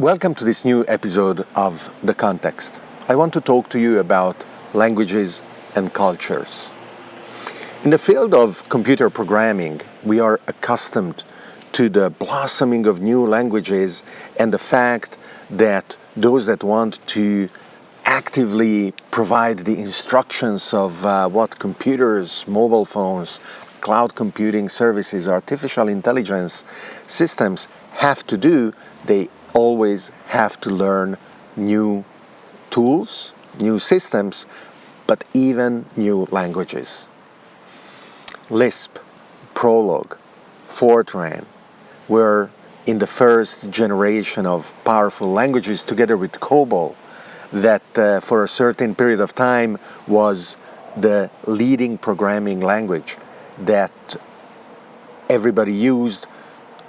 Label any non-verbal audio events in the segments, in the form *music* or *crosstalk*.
Welcome to this new episode of The Context. I want to talk to you about languages and cultures. In the field of computer programming, we are accustomed to the blossoming of new languages and the fact that those that want to actively provide the instructions of uh, what computers, mobile phones, cloud computing services, artificial intelligence systems have to do, they always have to learn new tools, new systems, but even new languages. Lisp, Prolog, Fortran were in the first generation of powerful languages together with COBOL that uh, for a certain period of time was the leading programming language that everybody used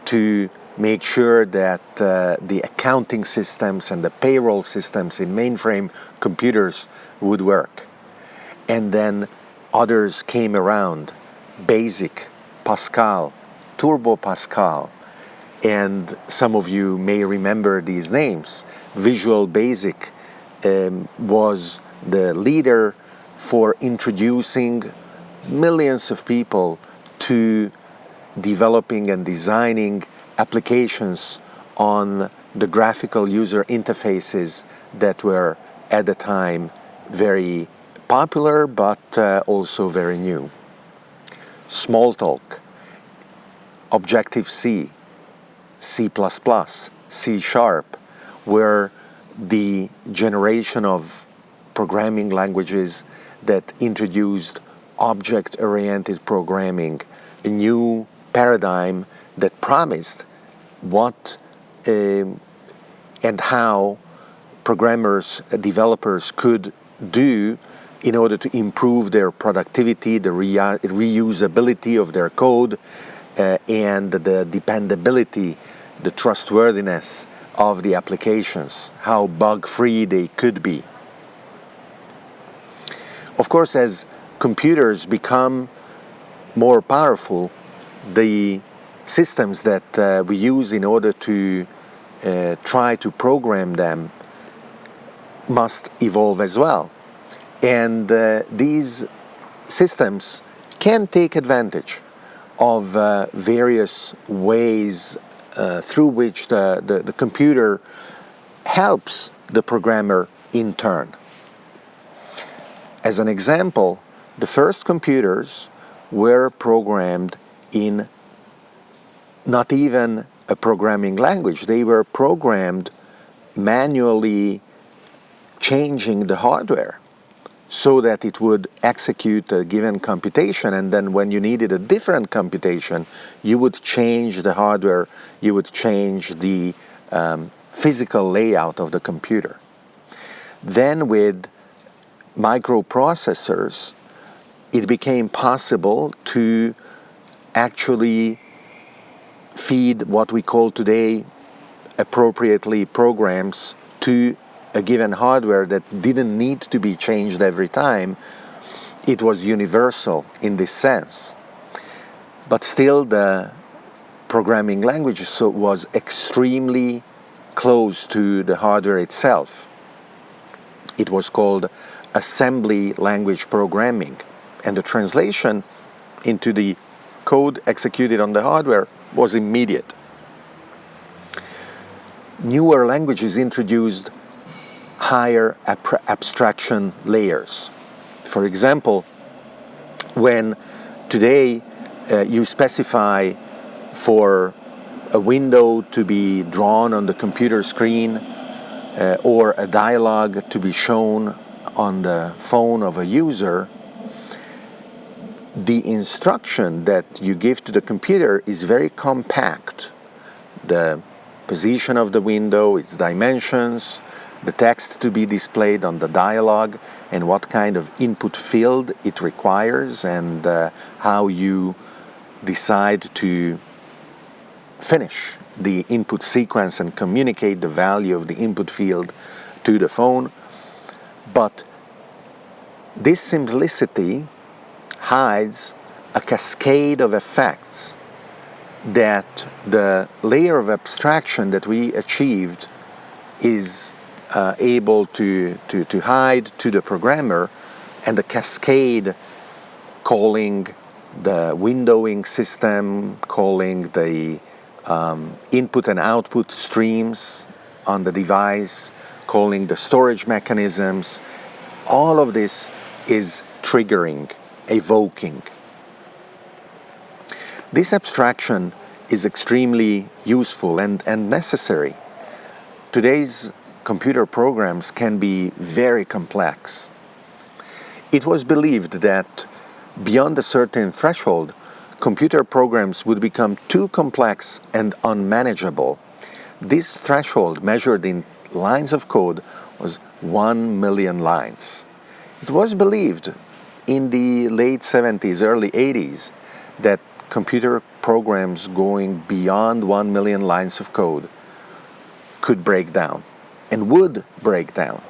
to make sure that uh, the accounting systems and the payroll systems in mainframe computers would work. And then others came around, BASIC, Pascal, Turbo Pascal, and some of you may remember these names. Visual Basic um, was the leader for introducing millions of people to developing and designing applications on the graphical user interfaces that were at the time very popular but uh, also very new. Smalltalk, Objective-C, C++, C Sharp were the generation of programming languages that introduced object-oriented programming, a new paradigm that promised what um, and how programmers, uh, developers could do in order to improve their productivity, the re reusability of their code, uh, and the dependability, the trustworthiness of the applications, how bug-free they could be. Of course, as computers become more powerful, the systems that uh, we use in order to uh, try to program them must evolve as well. And uh, these systems can take advantage of uh, various ways uh, through which the, the, the computer helps the programmer in turn. As an example, the first computers were programmed in not even a programming language. They were programmed manually changing the hardware so that it would execute a given computation and then when you needed a different computation you would change the hardware, you would change the um, physical layout of the computer. Then with microprocessors it became possible to actually feed what we call today appropriately programs to a given hardware that didn't need to be changed every time. It was universal in this sense. But still the programming language so was extremely close to the hardware itself. It was called assembly language programming and the translation into the code executed on the hardware was immediate. Newer languages introduced higher ab abstraction layers. For example, when today uh, you specify for a window to be drawn on the computer screen uh, or a dialogue to be shown on the phone of a user, the instruction that you give to the computer is very compact. The position of the window, its dimensions, the text to be displayed on the dialogue and what kind of input field it requires and uh, how you decide to finish the input sequence and communicate the value of the input field to the phone. But this simplicity hides a cascade of effects that the layer of abstraction that we achieved is uh, able to, to, to hide to the programmer and the cascade calling the windowing system, calling the um, input and output streams on the device, calling the storage mechanisms. All of this is triggering, evoking. This abstraction is extremely useful and, and necessary. Today's computer programs can be very complex. It was believed that beyond a certain threshold, computer programs would become too complex and unmanageable. This threshold measured in lines of code was 1 million lines. It was believed in the late 70s, early 80s that computer programs going beyond 1 million lines of code could break down and would break down.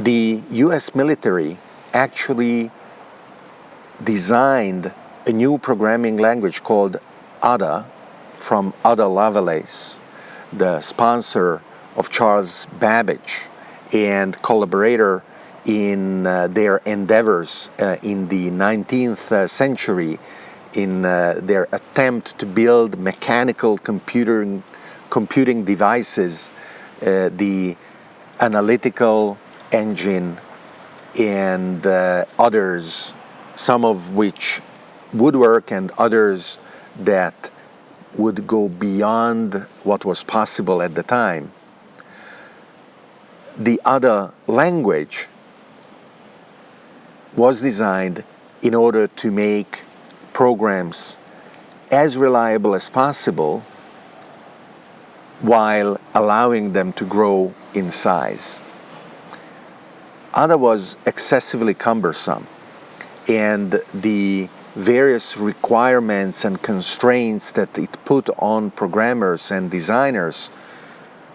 The US military actually designed a new programming language called Ada from Ada Lovelace, the sponsor of Charles Babbage and collaborator in uh, their endeavors uh, in the 19th uh, century in uh, their attempt to build mechanical computing, computing devices, uh, the analytical engine and others, some of which would work and others that would go beyond what was possible at the time. The other language was designed in order to make programs as reliable as possible while allowing them to grow in size. Ada was excessively cumbersome and the various requirements and constraints that it put on programmers and designers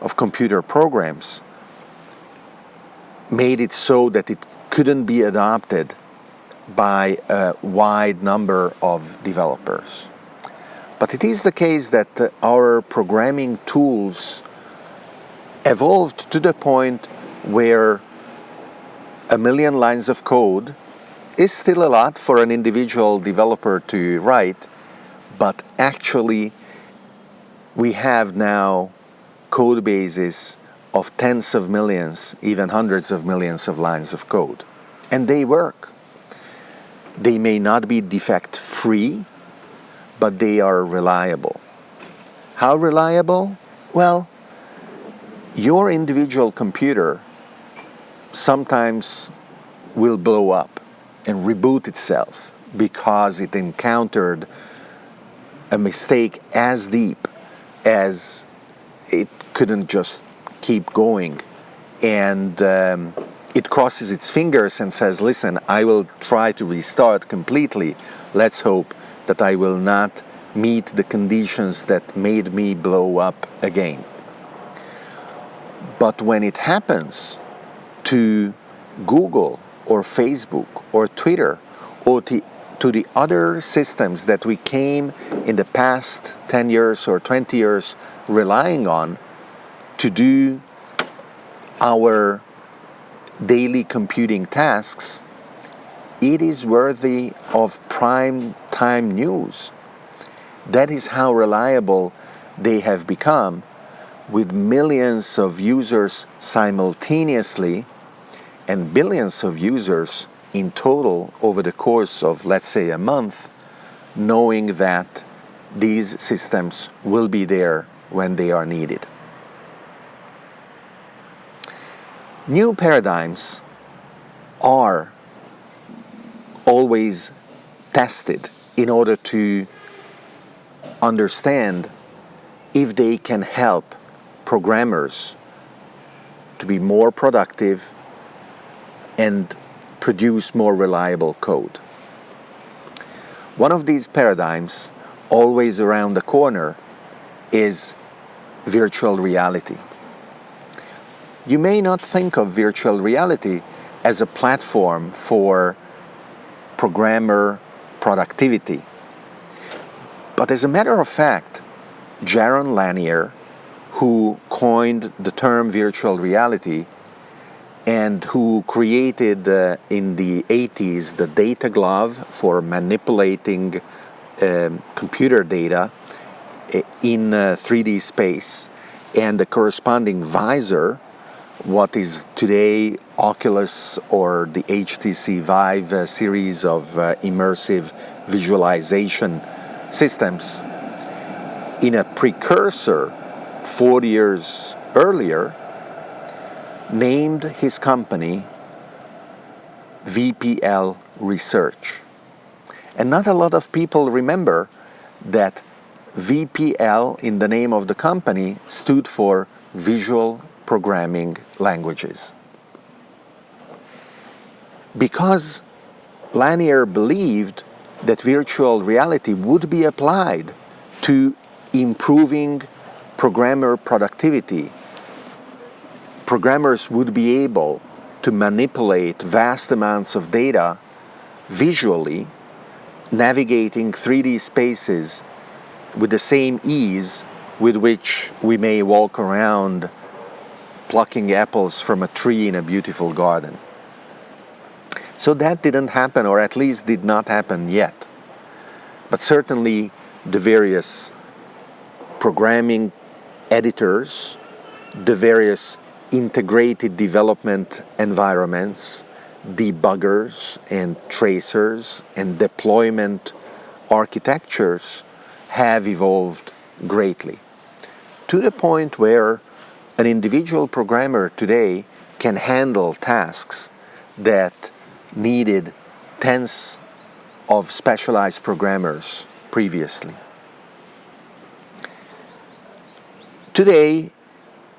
of computer programs made it so that it couldn't be adopted by a wide number of developers. But it is the case that our programming tools evolved to the point where a million lines of code is still a lot for an individual developer to write, but actually we have now code bases of tens of millions, even hundreds of millions of lines of code. And they work. They may not be defect free, but they are reliable. How reliable? Well, your individual computer sometimes will blow up and reboot itself because it encountered a mistake as deep as it couldn't just keep going. And um, it crosses its fingers and says listen I will try to restart completely. Let's hope that I will not meet the conditions that made me blow up again. But when it happens to Google or Facebook or Twitter or to, to the other systems that we came in the past 10 years or 20 years relying on to do our daily computing tasks, it is worthy of prime time news. That is how reliable they have become with millions of users simultaneously and billions of users in total over the course of, let's say, a month, knowing that these systems will be there when they are needed. New paradigms are always tested in order to understand if they can help programmers to be more productive and produce more reliable code. One of these paradigms, always around the corner, is virtual reality. You may not think of virtual reality as a platform for programmer productivity. But as a matter of fact, Jaron Lanier, who coined the term virtual reality and who created uh, in the 80s the data glove for manipulating um, computer data uh, in uh, 3D space and the corresponding visor what is today Oculus or the HTC Vive uh, series of uh, immersive visualization systems. In a precursor 40 years earlier, named his company VPL Research. And not a lot of people remember that VPL in the name of the company stood for Visual Programming Languages. Because Lanier believed that virtual reality would be applied to improving programmer productivity, programmers would be able to manipulate vast amounts of data visually, navigating 3D spaces with the same ease with which we may walk around plucking apples from a tree in a beautiful garden. So that didn't happen, or at least did not happen yet. But certainly the various programming editors, the various integrated development environments, debuggers and tracers and deployment architectures have evolved greatly to the point where an individual programmer today can handle tasks that needed tens of specialized programmers previously. Today,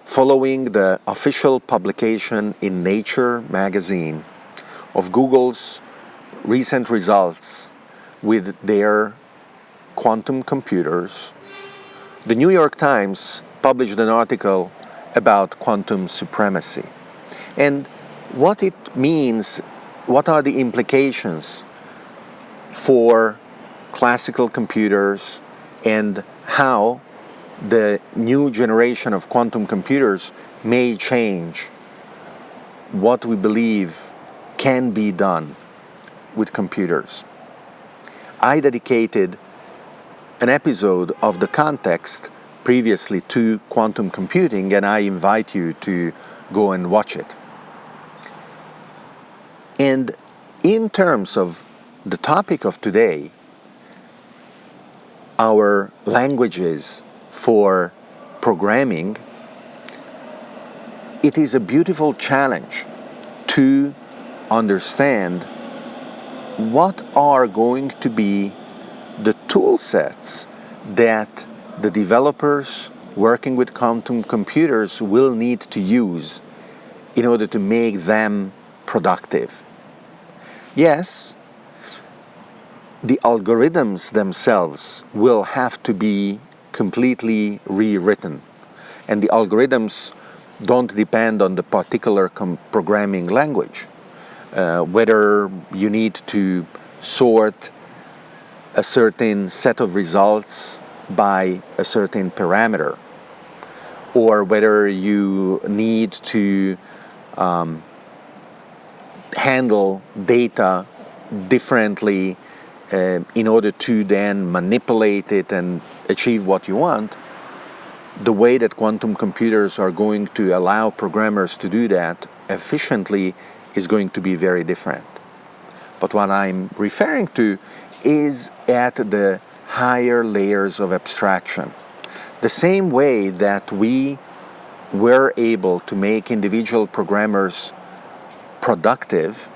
following the official publication in Nature magazine of Google's recent results with their quantum computers, the New York Times published an article about quantum supremacy and what it means, what are the implications for classical computers and how the new generation of quantum computers may change what we believe can be done with computers. I dedicated an episode of the context previously to quantum computing and I invite you to go and watch it. And in terms of the topic of today, our languages for programming, it is a beautiful challenge to understand what are going to be the tool sets that the developers working with quantum computers will need to use in order to make them productive. Yes, the algorithms themselves will have to be completely rewritten. And the algorithms don't depend on the particular programming language. Uh, whether you need to sort a certain set of results by a certain parameter, or whether you need to um, handle data differently uh, in order to then manipulate it and achieve what you want, the way that quantum computers are going to allow programmers to do that efficiently is going to be very different. But what I'm referring to is at the higher layers of abstraction. The same way that we were able to make individual programmers productive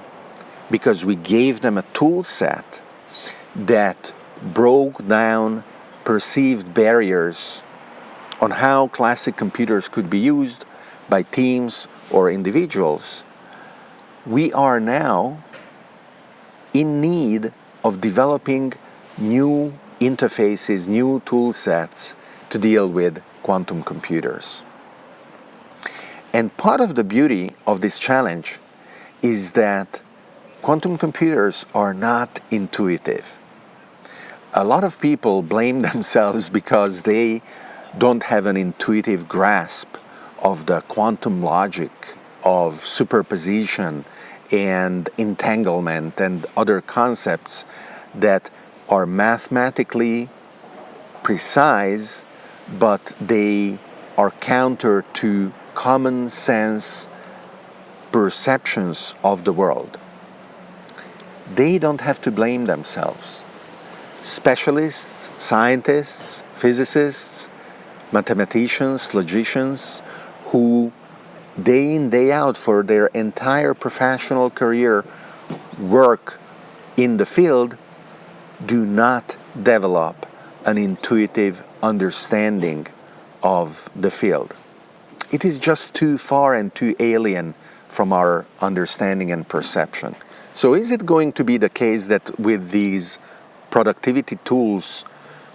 because we gave them a tool set that broke down perceived barriers on how classic computers could be used by teams or individuals, we are now in need of developing new interfaces, new tool sets to deal with quantum computers. And part of the beauty of this challenge is that quantum computers are not intuitive a lot of people blame *laughs* themselves because they don't have an intuitive grasp of the quantum logic of superposition and entanglement and other concepts that are mathematically precise, but they are counter to common sense perceptions of the world. They don't have to blame themselves. Specialists, scientists, physicists, mathematicians, logicians, who day in, day out for their entire professional career work in the field do not develop an intuitive understanding of the field. It is just too far and too alien from our understanding and perception. So is it going to be the case that with these productivity tools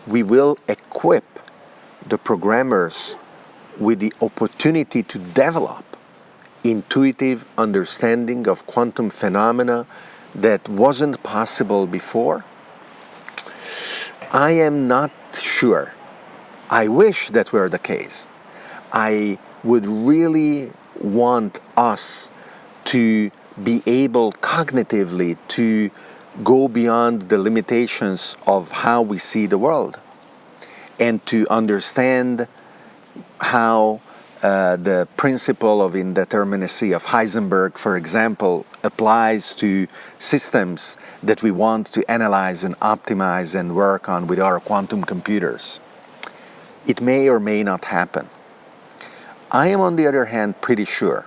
we will equip the programmers with the opportunity to develop intuitive understanding of quantum phenomena that wasn't possible before? I am not sure. I wish that were the case. I would really want us to be able cognitively to go beyond the limitations of how we see the world and to understand how uh, the principle of indeterminacy of Heisenberg, for example, applies to systems that we want to analyze and optimize and work on with our quantum computers. It may or may not happen. I am, on the other hand, pretty sure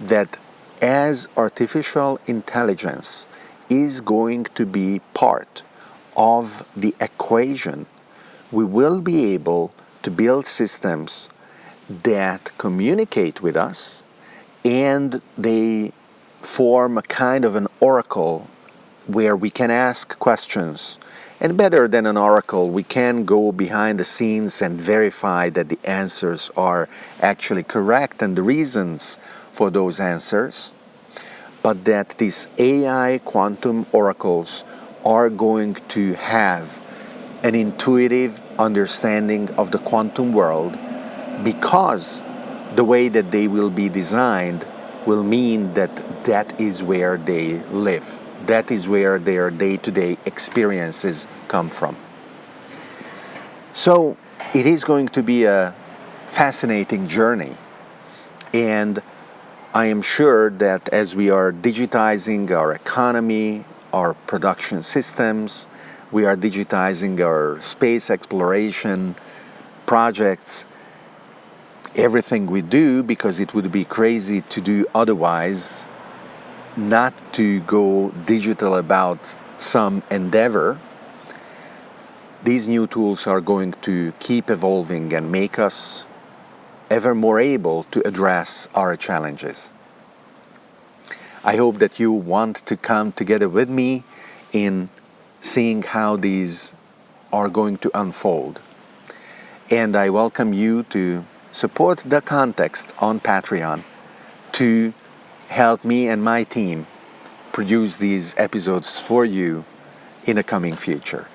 that as artificial intelligence is going to be part of the equation, we will be able to build systems that communicate with us and they form a kind of an oracle where we can ask questions. And better than an oracle, we can go behind the scenes and verify that the answers are actually correct and the reasons for those answers. But that these AI quantum oracles are going to have an intuitive understanding of the quantum world because the way that they will be designed will mean that that is where they live. That is where their day-to-day experiences come from. So it is going to be a fascinating journey. And I am sure that as we are digitizing our economy, our production systems, we are digitizing our space exploration projects, everything we do because it would be crazy to do otherwise, not to go digital about some endeavor. These new tools are going to keep evolving and make us ever more able to address our challenges. I hope that you want to come together with me in seeing how these are going to unfold. And I welcome you to support the context on Patreon to help me and my team produce these episodes for you in the coming future.